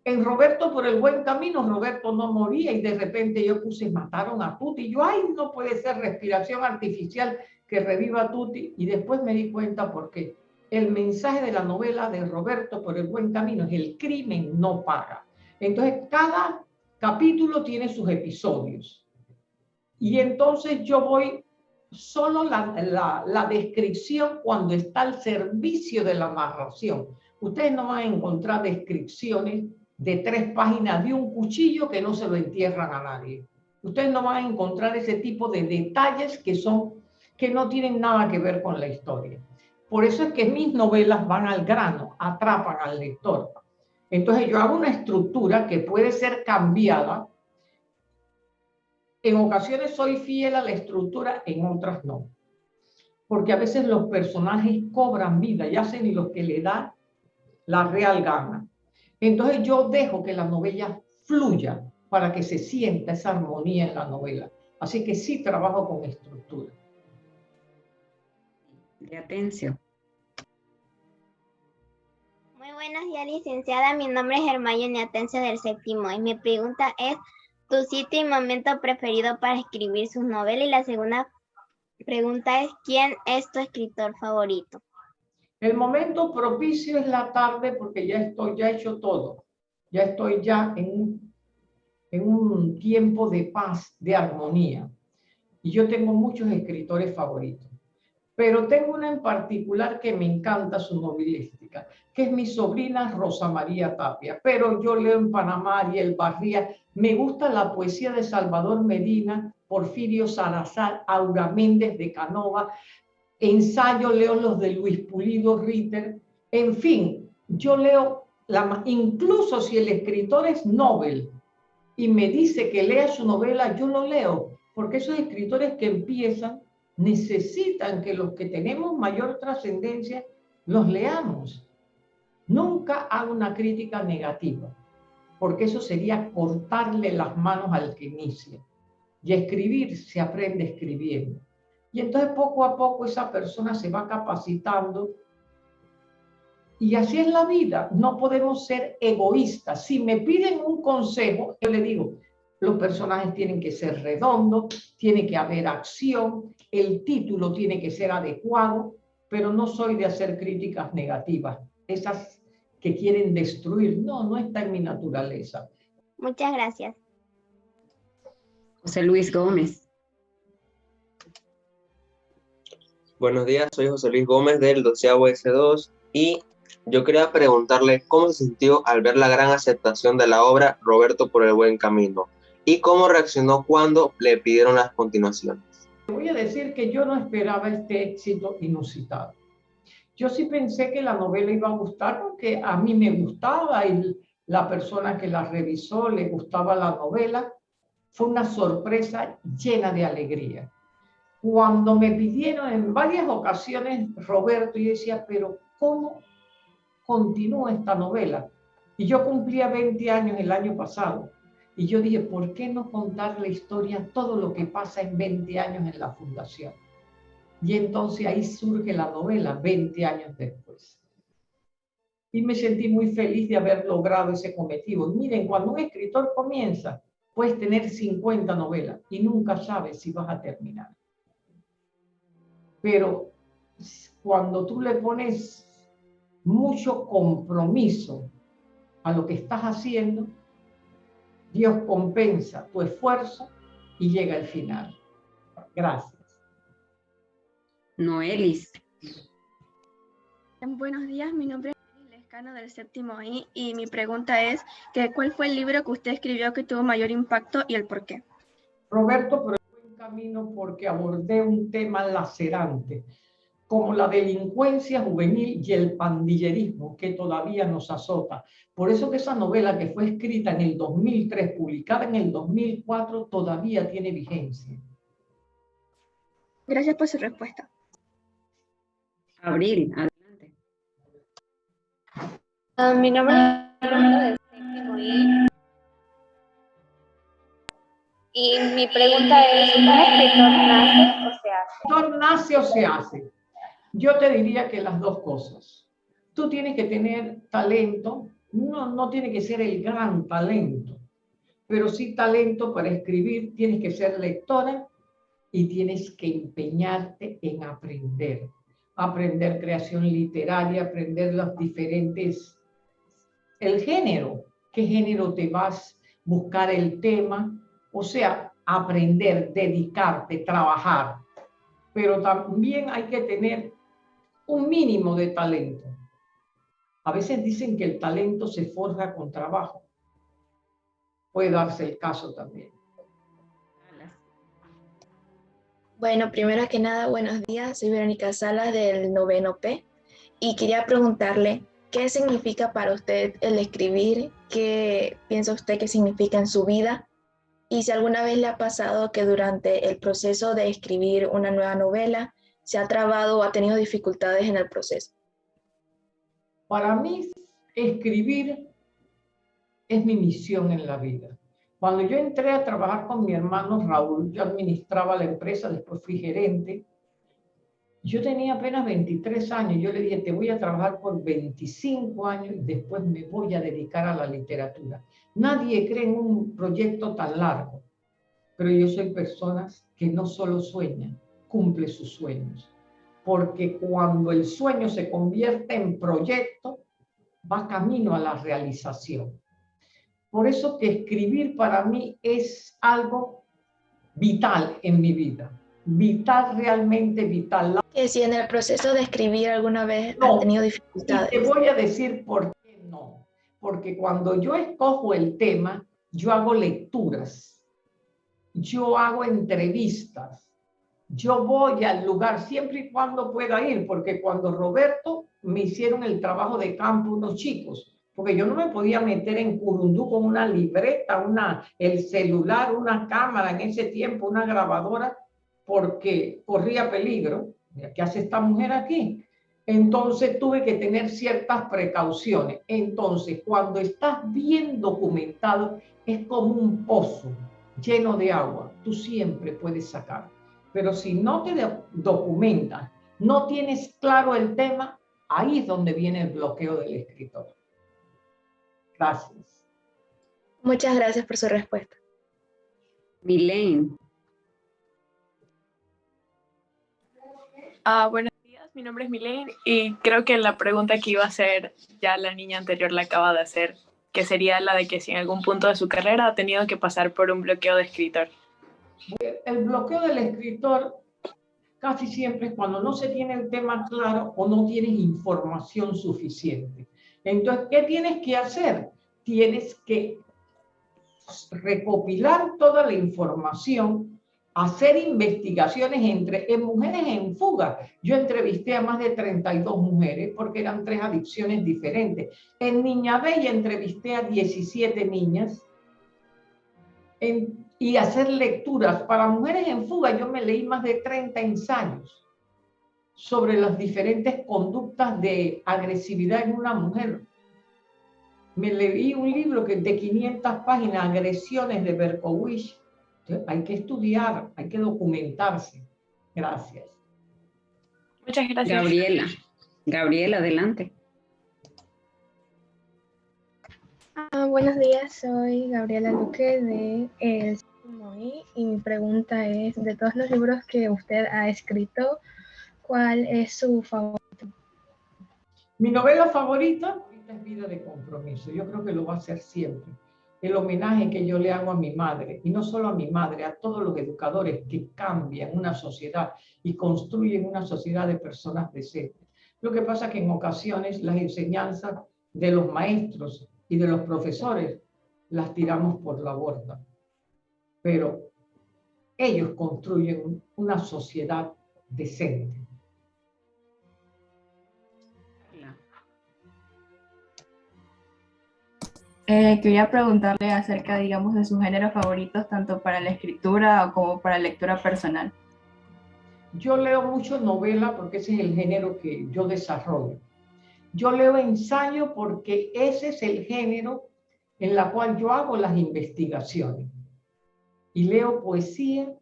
En Roberto por el buen camino, Roberto no moría y de repente yo puse, mataron a Tuti. Yo, ay, no puede ser respiración artificial que reviva Tuti y después me di cuenta porque el mensaje de la novela de Roberto por el buen camino es el crimen no paga. Entonces cada capítulo tiene sus episodios y entonces yo voy solo la, descripción cuando está al servicio de la narración. Ustedes no van a encontrar descripciones de tres páginas de un cuchillo que no se lo entierran a nadie. Ustedes no van a encontrar ese tipo de detalles que son que no tienen nada que ver con la historia. Por eso es que mis novelas van al grano, atrapan al lector. Entonces yo hago una estructura que puede ser cambiada. En ocasiones soy fiel a la estructura, en otras no. Porque a veces los personajes cobran vida y hacen lo que le da la real gana. Entonces yo dejo que la novela fluya para que se sienta esa armonía en la novela. Así que sí trabajo con estructura de atención. Muy buenos días, licenciada. Mi nombre es Hermione Atencio del séptimo y mi pregunta es tu sitio y momento preferido para escribir sus novelas y la segunda pregunta es ¿quién es tu escritor favorito? El momento propicio es la tarde porque ya estoy, ya he hecho todo. Ya estoy ya en en un tiempo de paz, de armonía. Y yo tengo muchos escritores favoritos. Pero tengo una en particular que me encanta su novelística, que es mi sobrina Rosa María Tapia. Pero yo leo en Panamá y el Barría. Me gusta la poesía de Salvador Medina, Porfirio Salazar, Aura Méndez de Canova, ensayo leo los de Luis Pulido Ritter, en fin, yo leo, incluso si el escritor es Nobel y me dice que lea su novela, yo lo leo, porque esos escritores que empiezan necesitan que los que tenemos mayor trascendencia los leamos. Nunca hago una crítica negativa, porque eso sería cortarle las manos al que inicia. Y escribir se aprende escribiendo. Y entonces poco a poco esa persona se va capacitando. Y así es la vida. No podemos ser egoístas. Si me piden un consejo, yo le digo, los personajes tienen que ser redondos, tiene que haber acción, el título tiene que ser adecuado, pero no soy de hacer críticas negativas. Esas que quieren destruir, no, no está en mi naturaleza. Muchas gracias. José Luis Gómez. Buenos días, soy José Luis Gómez del 12 S2 y yo quería preguntarle cómo se sintió al ver la gran aceptación de la obra Roberto por el buen camino y cómo reaccionó cuando le pidieron las continuaciones. Voy a decir que yo no esperaba este éxito inusitado. Yo sí pensé que la novela iba a gustar porque a mí me gustaba y la persona que la revisó le gustaba la novela. Fue una sorpresa llena de alegría cuando me pidieron en varias ocasiones, Roberto, y decía, pero ¿cómo continúa esta novela? Y yo cumplía 20 años el año pasado. Y yo dije, ¿por qué no contar la historia, todo lo que pasa en 20 años en la fundación? Y entonces ahí surge la novela, 20 años después. Y me sentí muy feliz de haber logrado ese cometido. Miren, cuando un escritor comienza, puedes tener 50 novelas y nunca sabes si vas a terminar. Pero cuando tú le pones mucho compromiso a lo que estás haciendo, Dios compensa tu esfuerzo y llega al final. Gracias. Noelis. Buenos días, mi nombre es Lescano del séptimo I y mi pregunta es que ¿cuál fue el libro que usted escribió que tuvo mayor impacto y el por qué? Roberto, camino porque abordé un tema lacerante, como la delincuencia juvenil y el pandillerismo que todavía nos azota. Por eso que esa novela que fue escrita en el 2003, publicada en el 2004, todavía tiene vigencia. Gracias por su respuesta. Abril, adelante. Ah, mi nombre es y mi pregunta es, ¿un escritor nace o se hace? ¿Escritor nace o se hace? Yo te diría que las dos cosas. Tú tienes que tener talento, no, no tiene que ser el gran talento, pero sí talento para escribir, tienes que ser lectora y tienes que empeñarte en aprender. Aprender creación literaria, aprender los diferentes, el género, qué género te vas, buscar el tema, o sea, aprender, dedicarte, trabajar. Pero también hay que tener un mínimo de talento. A veces dicen que el talento se forja con trabajo. Puede darse el caso también. Bueno, primero que nada, buenos días. Soy Verónica Salas del noveno P y quería preguntarle qué significa para usted el escribir, qué piensa usted que significa en su vida y si alguna vez le ha pasado que durante el proceso de escribir una nueva novela se ha trabado o ha tenido dificultades en el proceso. Para mí, escribir es mi misión en la vida. Cuando yo entré a trabajar con mi hermano Raúl, yo administraba la empresa, después fui gerente. Yo tenía apenas 23 años. Yo le dije, te voy a trabajar por 25 años y después me voy a dedicar a la literatura. Nadie cree en un proyecto tan largo, pero yo soy personas que no solo sueñan, cumple sus sueños. porque cuando el sueño se convierte en proyecto, va camino a la realización. Por eso que escribir para mí es algo vital en mi vida, vital, realmente vital. Que si en el proceso de escribir alguna vez no, ha tenido dificultades. te voy a decir por qué no. Porque cuando yo escojo el tema, yo hago lecturas, yo hago entrevistas, yo voy al lugar siempre y cuando pueda ir, porque cuando Roberto me hicieron el trabajo de campo unos chicos, porque yo no me podía meter en Curundú con una libreta, una, el celular, una cámara en ese tiempo, una grabadora, porque corría peligro. ¿Qué hace esta mujer aquí? Entonces tuve que tener ciertas precauciones. Entonces, cuando estás bien documentado, es como un pozo lleno de agua. Tú siempre puedes sacar. Pero si no te documentas, no tienes claro el tema, ahí es donde viene el bloqueo del escritor. Gracias. Muchas gracias por su respuesta. Milene. Ah, buenos días, mi nombre es Milene y creo que la pregunta que iba a hacer ya la niña anterior la acaba de hacer, que sería la de que si en algún punto de su carrera ha tenido que pasar por un bloqueo de escritor. El bloqueo del escritor casi siempre es cuando no se tiene el tema claro o no tienes información suficiente. Entonces, ¿qué tienes que hacer? Tienes que recopilar toda la información, hacer investigaciones entre en mujeres en fuga. Yo entrevisté a más de 32 mujeres porque eran tres adicciones diferentes. En Niña Bella entrevisté a 17 niñas. En y hacer lecturas. Para mujeres en fuga yo me leí más de 30 ensayos sobre las diferentes conductas de agresividad en una mujer. Me leí un libro que de 500 páginas, Agresiones de Berkowitz. hay que estudiar, hay que documentarse. Gracias. Muchas gracias. Gabriela. Gabriela, adelante. Ah, buenos días, soy Gabriela Luque de El y mi pregunta es, de todos los libros que usted ha escrito, ¿cuál es su favorito? Mi novela favorita es Vida de Compromiso. Yo creo que lo va a ser siempre. El homenaje que yo le hago a mi madre, y no solo a mi madre, a todos los educadores que cambian una sociedad y construyen una sociedad de personas decentes. Lo que pasa es que en ocasiones las enseñanzas de los maestros y de los profesores las tiramos por la borda pero ellos construyen una sociedad decente. Eh, quería preguntarle acerca, digamos, de sus géneros favoritos, tanto para la escritura como para la lectura personal. Yo leo mucho novela porque ese es el género que yo desarrollo. Yo leo ensayo porque ese es el género en la cual yo hago las investigaciones. Y leo poesía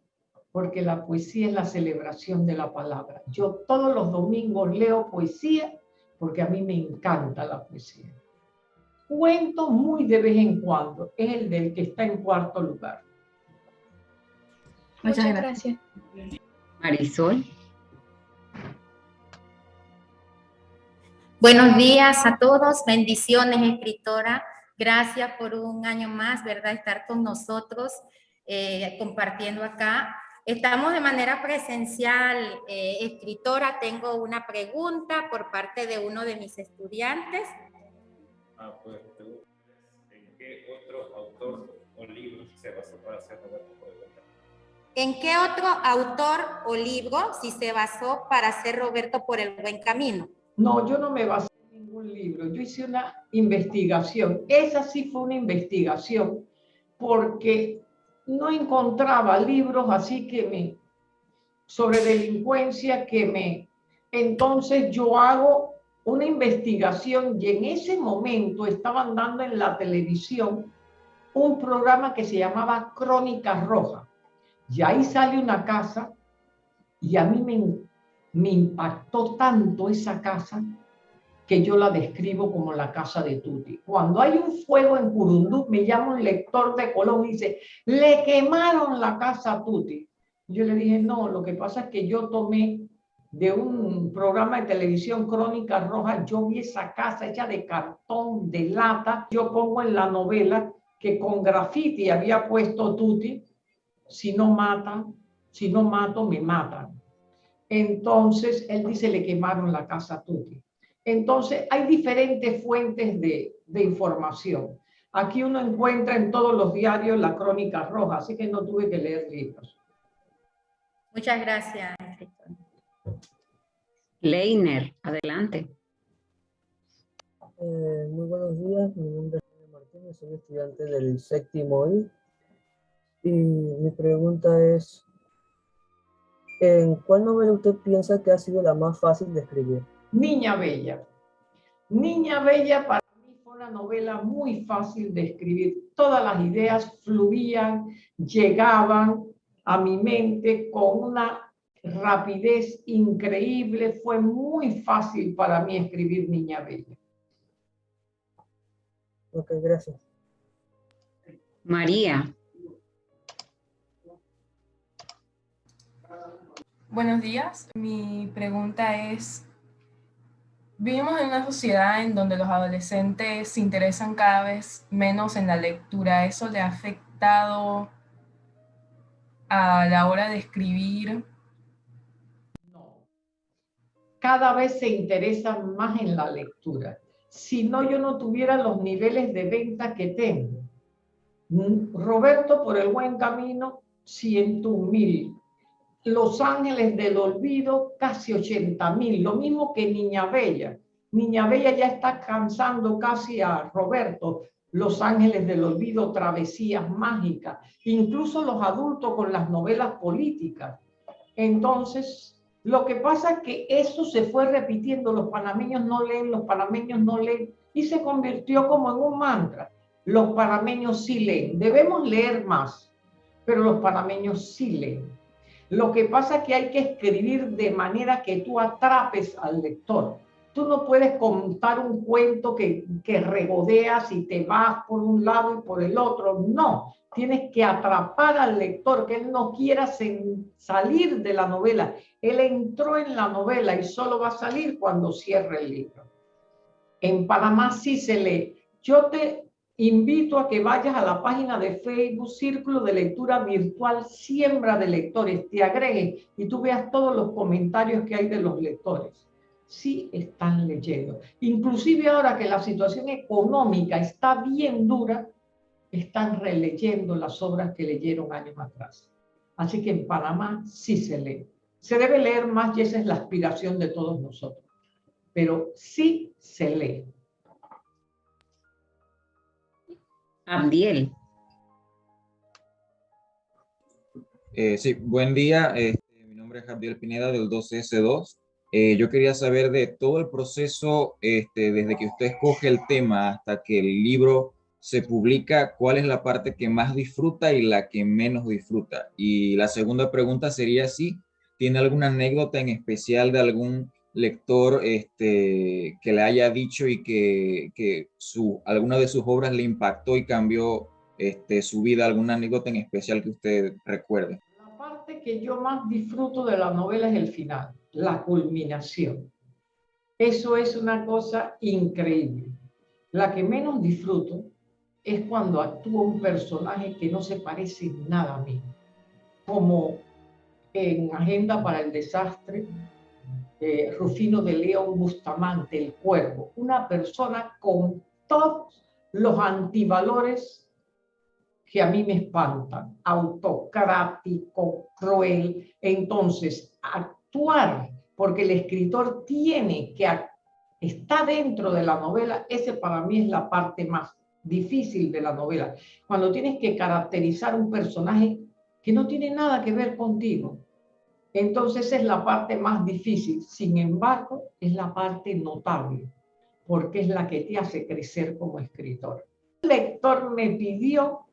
porque la poesía es la celebración de la palabra. Yo todos los domingos leo poesía porque a mí me encanta la poesía. Cuento muy de vez en cuando, es el del que está en cuarto lugar. Muchas, gracias. Marisol. Buenos días a todos, bendiciones escritora. Gracias por un año más, ¿verdad? Estar con nosotros. Eh, compartiendo acá. Estamos de manera presencial, eh, escritora. Tengo una pregunta por parte de uno de mis estudiantes. Ah, pues, ¿en qué otro autor o libro se basó para hacer Roberto camino? ¿En qué otro autor o libro si se basó para hacer Roberto por el buen camino? No, yo no me basé en ningún libro. Yo hice una investigación. Esa sí fue una investigación porque no encontraba libros así que me, sobre delincuencia que me, entonces yo hago una investigación y en ese momento estaban dando en la televisión un programa que se llamaba Crónica Roja. Y ahí sale una casa y a mí me, me impactó tanto esa casa que yo la describo como la casa de Tuti. Cuando hay un fuego en Curundú, me llama un lector de Colón y dice, le quemaron la casa a Tuti. Yo le dije, no, lo que pasa es que yo tomé de un programa de televisión Crónica Roja, yo vi esa casa hecha de cartón, de lata. Yo pongo en la novela que con graffiti había puesto Tuti, si no matan, si no mato, me matan. Entonces, él dice, le quemaron la casa a Tuti. Entonces, hay diferentes fuentes de, de información. Aquí uno encuentra en todos los diarios la crónica roja, así que no tuve que leer libros. Muchas gracias, Leiner, adelante. Eh, muy buenos días, mi nombre es Jaime Martínez, soy estudiante del séptimo I. Y mi pregunta es, ¿en cuál novela usted piensa que ha sido la más fácil de escribir? Niña Bella. Niña Bella para mí fue una novela muy fácil de escribir. Todas las ideas fluían, llegaban a mi mente con una rapidez increíble. Fue muy fácil para mí escribir Niña Bella. Ok, gracias. María. Buenos días. Mi pregunta es, vivimos en una sociedad en donde los adolescentes se interesan cada vez menos en la lectura. ¿Eso le ha afectado a la hora de escribir? Cada vez se interesan más en la lectura. Si no, yo no tuviera los niveles de venta que tengo. Mm, Roberto, por el buen camino, 100 mil. Los Ángeles del Olvido, casi 80 mil. Lo mismo que Niña Bella. Niña Bella ya está cansando casi a Roberto. Los Ángeles del Olvido, Travesías Mágicas. Incluso los adultos con las novelas políticas. Entonces, lo que pasa es que eso se fue repitiendo. Los panameños no leen, los panameños no leen. Y se convirtió como en un mantra. Los panameños sí leen. Debemos leer más, pero los panameños sí leen. Lo que pasa es que hay que escribir de manera que tú atrapes al lector. Tú no puedes contar un cuento que, que regodeas y te vas por un lado y por el otro. No, tienes que atrapar al lector, que él no quiera salir de la novela. Él entró en la novela y solo va a salir cuando cierre el libro. En Panamá sí se lee. Yo te invito a que vayas a la página de Facebook Círculo de Lectura Virtual Siembra de Lectores, te agregues y tú veas todos los comentarios que hay de los lectores. Sí están leyendo. Inclusive ahora que la situación económica está bien dura, están releyendo las obras que leyeron años atrás. Así que en Panamá sí se lee. Se debe leer más y esa es la aspiración de todos nosotros. Pero sí se lee. Abdiel. Eh, sí, buen día. Este, mi nombre es Abdiel Pineda del 12S2. Eh, yo quería saber de todo el proceso, este, desde que usted escoge el tema hasta que el libro se publica, ¿cuál es la parte que más disfruta y la que menos disfruta? Y la segunda pregunta sería si tiene alguna anécdota en especial de algún lector este, que le haya dicho y que, que su, alguna de sus obras le impactó y cambió este, su vida, alguna anécdota en especial que usted recuerde. La parte que yo más disfruto de la novela es el final, la culminación. Eso es una cosa increíble. La que menos disfruto es cuando actúa un personaje que no se parece nada a mí, como en Agenda para el Desastre, eh, Rufino de León Bustamante, el cuervo, una persona con todos los antivalores que a mí me espantan, autocrático, cruel. Entonces, actuar, porque el escritor tiene que, está dentro de la novela, ese para mí es la parte más difícil de la novela. Cuando tienes que caracterizar un personaje que no tiene nada que ver contigo, entonces es la parte más difícil. Sin embargo, es la parte notable, porque es la que te hace crecer como escritor. El lector me pidió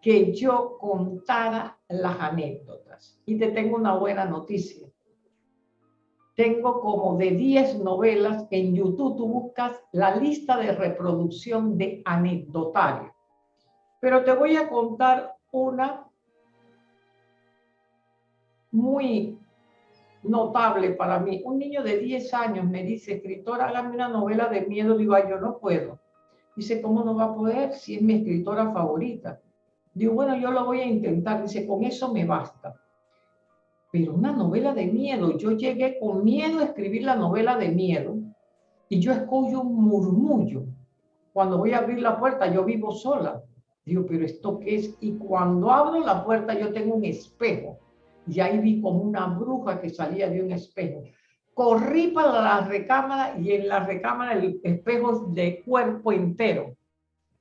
que yo contara las anécdotas. Y te tengo una buena noticia. Tengo como de 10 novelas en YouTube, tú buscas la lista de reproducción de anecdotario. Pero te voy a contar una muy notable para mí. Un niño de 10 años me dice, escritora, hágame una novela de miedo. Digo, yo no puedo. Dice, ¿cómo no va a poder si es mi escritora favorita? Digo, bueno, yo lo voy a intentar. Dice, con eso me basta. Pero una novela de miedo, yo llegué con miedo a escribir la novela de miedo y yo escucho un murmullo. Cuando voy a abrir la puerta, yo vivo sola. Digo, pero ¿esto qué es? Y cuando abro la puerta, yo tengo un espejo. Y ahí vi como una bruja que salía de un espejo. Corrí para la recámara y en la recámara el espejo de cuerpo entero.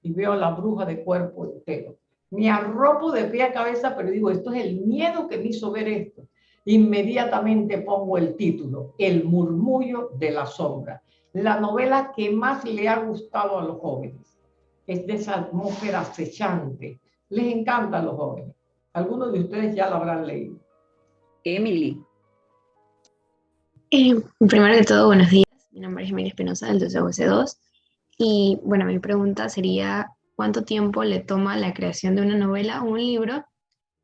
Y veo a la bruja de cuerpo entero. Me arropo de pie a cabeza, pero digo, esto es el miedo que me hizo ver esto. Inmediatamente pongo el título, El murmullo de la sombra. La novela que más le ha gustado a los jóvenes. Es de esa atmósfera acechante. Les encanta a los jóvenes. Algunos de ustedes ya lo habrán leído. Emily. Eh, primero de todo, buenos días. Mi nombre es Emily Espinosa del 12 Y bueno, mi pregunta sería, ¿cuánto tiempo le toma la creación de una novela o un libro?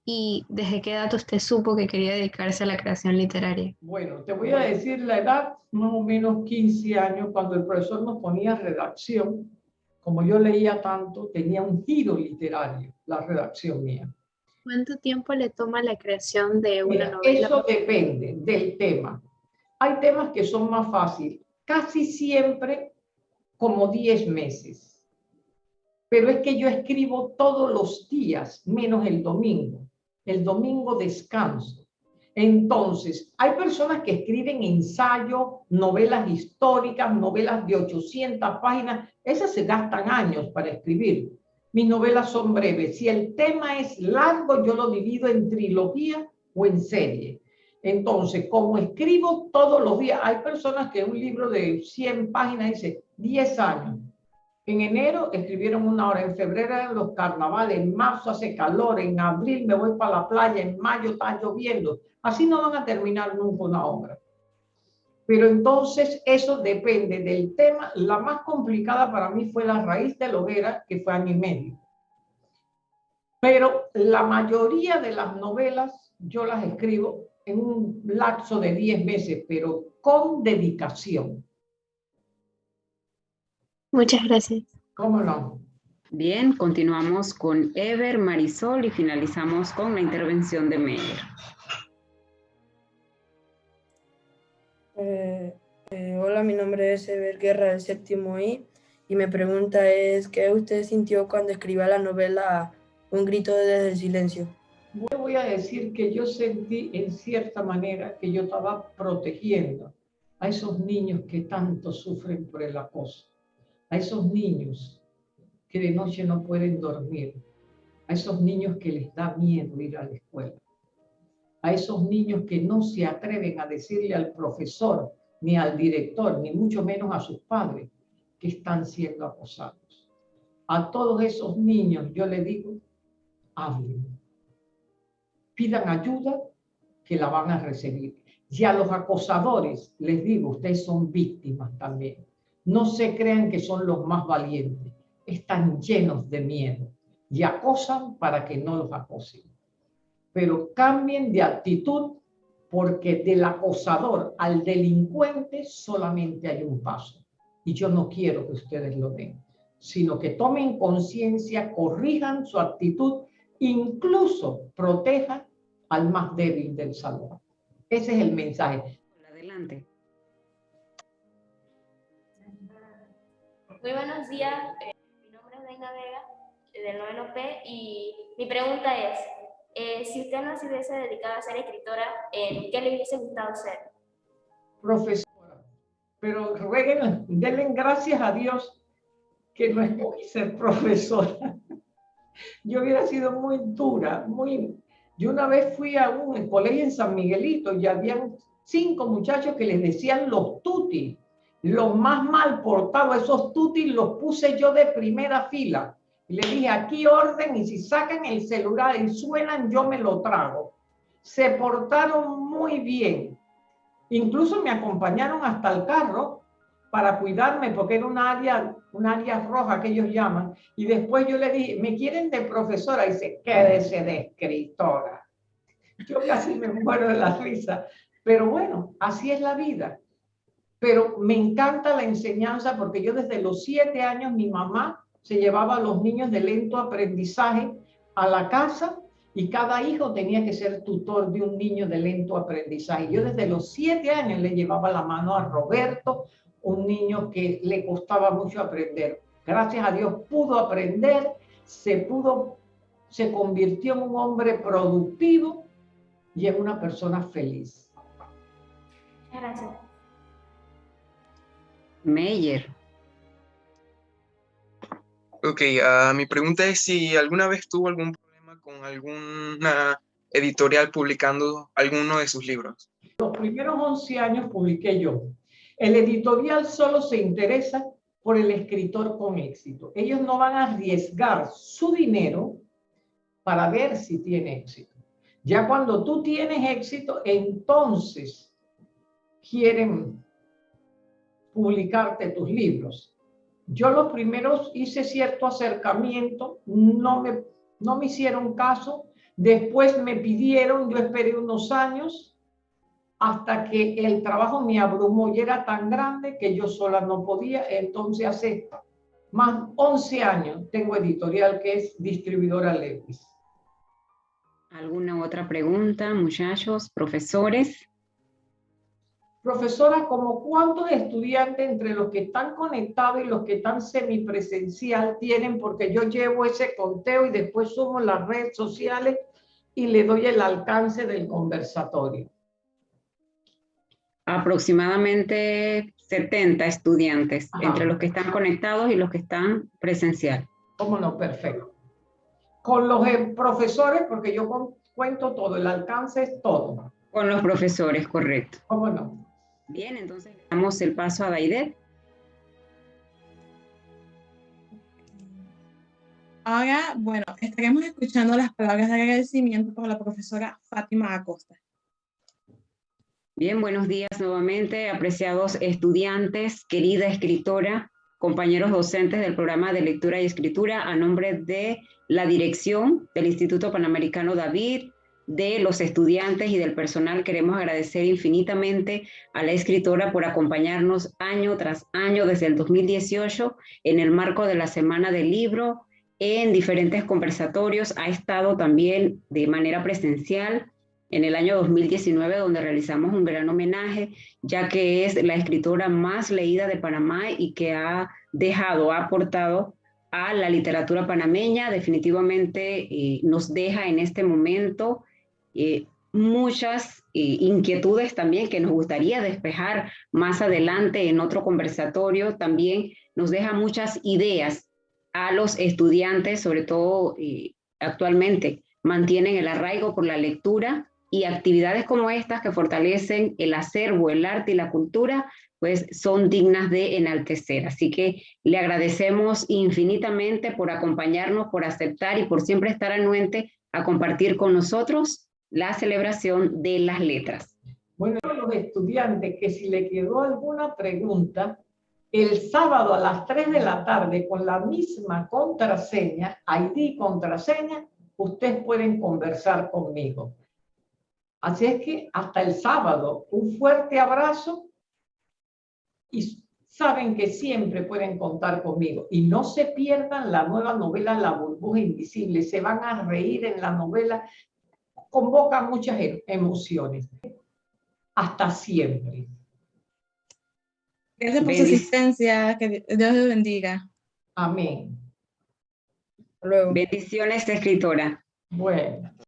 ¿Y desde qué edad usted supo que quería dedicarse a la creación literaria? Bueno, te voy a decir la edad, más o menos 15 años, cuando el profesor nos ponía redacción. Como yo leía tanto, tenía un giro literario, la redacción mía. ¿Cuánto tiempo le toma la creación de una novela? Eso depende del tema. Hay temas que son más fáciles, casi siempre como 10 meses. Pero es que yo escribo todos los días, menos el domingo. El domingo descanso. Entonces, hay personas que escriben ensayo, novelas históricas, novelas de 800 páginas. Esas se gastan años para escribir. Mis novelas son breves. Si el tema es largo, yo lo divido en trilogía o en serie. Entonces, como escribo todos los días, hay personas que un libro de 100 páginas dice 10 años. En enero escribieron una hora, en febrero eran los carnavales, en marzo hace calor, en abril me voy para la playa, en mayo está lloviendo. Así no van a terminar nunca una obra. Pero entonces eso depende del tema. La más complicada para mí fue la raíz de la hoguera, que fue año y medio. Pero la mayoría de las novelas yo las escribo en un lapso de 10 meses, pero con dedicación. Muchas gracias. ¿Cómo no? Bien, continuamos con Ever, Marisol y finalizamos con la intervención de Meyer. Eh, eh, hola, mi nombre es Ever Guerra del séptimo I y mi pregunta es, ¿qué usted sintió cuando escribió la novela Un grito desde el silencio? Voy a decir que yo sentí en cierta manera que yo estaba protegiendo a esos niños que tanto sufren por el acoso, a esos niños que de noche no pueden dormir, a esos niños que les da miedo ir a la escuela, a esos niños que no se atreven a decirle al profesor, ni al director, ni mucho menos a sus padres, que están siendo acosados. A todos esos niños yo le digo, hablen, pidan ayuda, que la van a recibir. Y a los acosadores les digo, ustedes son víctimas también. No se crean que son los más valientes, están llenos de miedo y acosan para que no los acosen pero cambien de actitud porque del acosador al delincuente solamente hay un paso. Y yo no quiero que ustedes lo den, sino que tomen conciencia, corrijan su actitud, incluso protejan al más débil del salón. Ese es el mensaje. Adelante. Muy buenos días, eh, mi nombre es Deina Vega, del 9 P, y mi pregunta es, eh, si usted no se hubiese dedicado a ser escritora, ¿en qué le hubiese gustado ser? Profesora. Pero rueguen, denle gracias a Dios que no escogí ser profesora. Yo hubiera sido muy dura, muy... Yo una vez fui a un colegio en San Miguelito y habían cinco muchachos que les decían los tutis, los más mal portados, esos tutis los puse yo de primera fila le dije, aquí orden y si sacan el celular y suenan, yo me lo trago. Se portaron muy bien. Incluso me acompañaron hasta el carro para cuidarme porque era un área, un área roja que ellos llaman. Y después yo le dije, ¿me quieren de profesora? Y dice, quédese de escritora. Yo casi me muero de la risa Pero bueno, así es la vida. Pero me encanta la enseñanza porque yo desde los siete años mi mamá se llevaba a los niños de lento aprendizaje a la casa y cada hijo tenía que ser tutor de un niño de lento aprendizaje. Yo desde los siete años le llevaba la mano a Roberto, un niño que le costaba mucho aprender. Gracias a Dios pudo aprender, se pudo, se convirtió en un hombre productivo y en una persona feliz. Gracias. Meyer. Ok, ah, mi pregunta es si alguna vez tuvo algún problema con alguna editorial publicando alguno de sus libros. Los primeros 11 años publiqué yo. El editorial solo se interesa por el escritor con éxito. Ellos no van a arriesgar su dinero para ver si tiene éxito. Ya cuando tú tienes éxito, entonces quieren publicarte tus libros. Yo los primeros hice cierto acercamiento, no me, no me hicieron caso, después me pidieron, yo esperé unos años hasta que el trabajo me abrumó y era tan grande que yo sola no podía, entonces hace más 11 años tengo editorial que es distribuidora Lewis. ¿Alguna otra pregunta, muchachos, profesores? Profesora, ¿como cuántos estudiantes entre los que están conectados y los que están semipresencial tienen? Porque yo llevo ese conteo y después sumo las redes sociales y le doy el alcance del conversatorio. Aproximadamente 70 estudiantes, entre los que están conectados y los que están presencial. ¿Cómo no? Perfecto. Con los eh, profesores, porque yo cuento todo, el alcance es todo. Con los profesores, correcto. ¿Cómo no? Bien, entonces damos el paso a Daidet. Ahora, bueno, estaremos escuchando las palabras de agradecimiento por la profesora Fátima Acosta. Bien, buenos días nuevamente, apreciados estudiantes, querida escritora, compañeros docentes del programa de lectura y escritura, a nombre de la dirección del Instituto Panamericano David, de los estudiantes y del personal, queremos agradecer infinitamente a la escritora por acompañarnos año tras año desde el 2018 en el marco de la Semana del Libro, en diferentes conversatorios, ha estado también de manera presencial en el año 2019, donde realizamos un gran homenaje, ya que es la escritora más leída de Panamá y que ha dejado, ha aportado a la literatura panameña, definitivamente eh, nos deja en este momento eh, muchas eh, inquietudes también que nos gustaría despejar más adelante en otro conversatorio. También nos deja muchas ideas a los estudiantes, sobre todo eh, actualmente, mantienen el arraigo por la lectura y actividades como estas que fortalecen el acervo, el arte y la cultura, pues son dignas de enaltecer. Así que le agradecemos infinitamente por acompañarnos, por aceptar y por siempre estar anuente a compartir con nosotros la celebración de las letras. Bueno, los estudiantes que si le quedó alguna pregunta, el sábado a las 3 de la tarde con la misma contraseña, ID contraseña, ustedes pueden conversar conmigo. Así es que hasta el sábado, un fuerte abrazo y saben que siempre pueden contar conmigo. Y no se pierdan la nueva novela La burbuja invisible. Se van a reír en la novela convoca muchas e-, emociones. Hasta siempre. Gracias por su asistencia. Que Dios les bendiga. Amén. Bendiciones, escritora. Bueno.